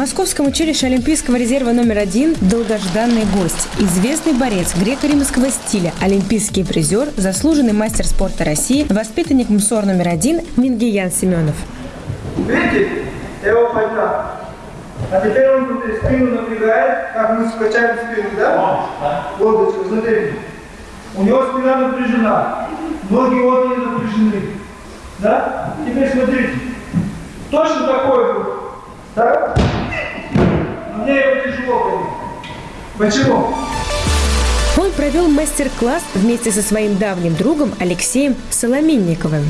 Московском училище Олимпийского резерва номер один долгожданный гость. Известный борец греко-римского стиля, олимпийский призер, заслуженный мастер спорта России, воспитанник МСОР номер один Мингиян Семенов. Видите? Я его поднял. А теперь он тут спину напрягает, как мы скачаем спину, да? Лодочку, смотри. У него спина напряжена. Ноги вот они напряжены. Да? Теперь смотрите. Точно такой будет. Так? Мне его тяжело, конечно. Почему? Он провел мастер-класс вместе со своим давним другом Алексеем Соломенниковым.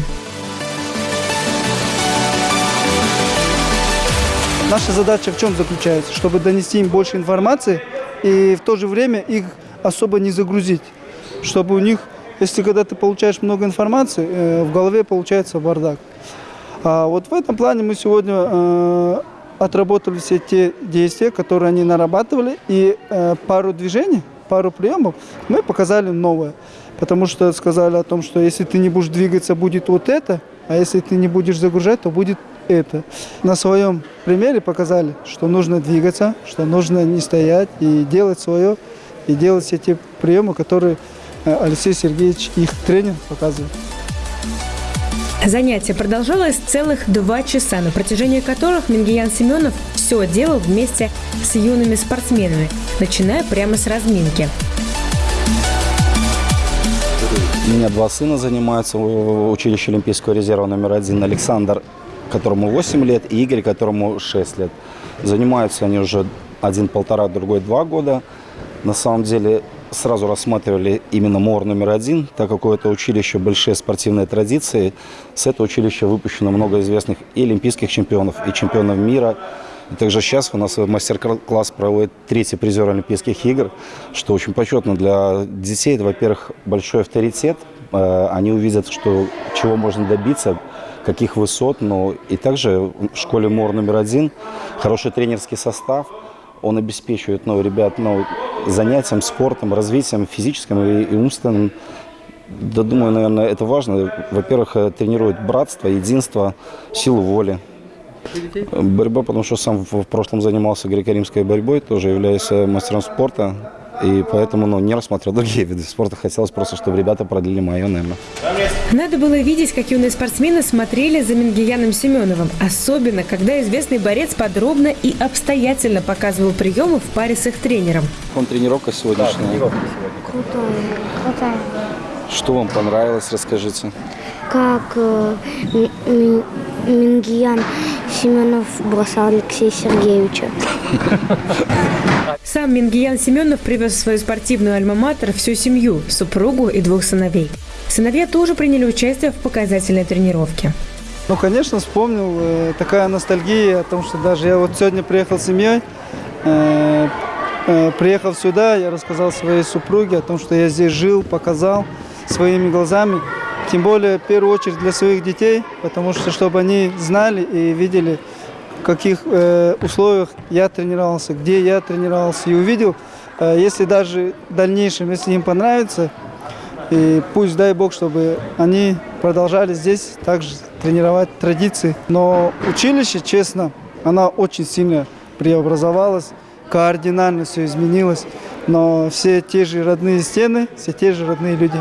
Наша задача в чем заключается? Чтобы донести им больше информации и в то же время их особо не загрузить. Чтобы у них, если когда ты получаешь много информации, э, в голове получается бардак. А вот в этом плане мы сегодня э, отработали все те действия, которые они нарабатывали, и э, пару движений, пару приемов мы показали новое. Потому что сказали о том, что если ты не будешь двигаться, будет вот это, а если ты не будешь загружать, то будет это. На своем примере показали, что нужно двигаться, что нужно не стоять и делать свое, и делать все те приемы, которые э, Алексей Сергеевич, их тренер, показывает. Занятие продолжалось целых два часа, на протяжении которых Мингиян Семенов все делал вместе с юными спортсменами, начиная прямо с разминки. У меня два сына занимаются в училище Олимпийского резерва номер один. Александр, которому 8 лет, и Игорь, которому 6 лет. Занимаются они уже один полтора, другой два года. На самом деле сразу рассматривали именно МОР номер один, так как у этого училища большие спортивные традиции. С этого училища выпущено много известных и олимпийских чемпионов, и чемпионов мира. И также сейчас у нас мастер-класс проводит третий призер Олимпийских игр, что очень почетно для детей. Это, во-первых, большой авторитет. Э, они увидят, что, чего можно добиться, каких высот. Но и также в школе МОР номер один хороший тренерский состав. Он обеспечивает ну, ребят ну, занятием, спортом, развитием физическим и, и умственным. Да, думаю, наверное, это важно. Во-первых, э, тренирует братство, единство, силу воли. Борьба, потому что сам в прошлом занимался греко-римской борьбой, тоже являюсь мастером спорта. И поэтому ну, не рассматривал другие виды спорта. Хотелось просто, чтобы ребята продлили мое, наверное. Надо было видеть, как юные спортсмены смотрели за Мингияном Семеновым. Особенно, когда известный борец подробно и обстоятельно показывал приемы в паре с их тренером. Он тренировка сегодняшняя? Да, тренировка сегодня. Крутая, крутая. Что вам понравилось, расскажите. Как э, Мингиян Семенов бросал Алексея Сергеевича. Сам Мингиян Семенов привез в свою спортивную альма-матер всю семью, супругу и двух сыновей. Сыновья тоже приняли участие в показательной тренировке. Ну, конечно, вспомнил. Э, такая ностальгия о том, что даже я вот сегодня приехал с семьей, э, э, приехал сюда, я рассказал своей супруге о том, что я здесь жил, показал своими глазами. Тем более, в первую очередь, для своих детей, потому что, чтобы они знали и видели, в каких э, условиях я тренировался, где я тренировался, и увидел, э, если даже в дальнейшем, если им понравится, и пусть, дай Бог, чтобы они продолжали здесь также тренировать традиции. Но училище, честно, она очень сильно преобразовалась, кардинально все изменилось. Но все те же родные стены, все те же родные люди.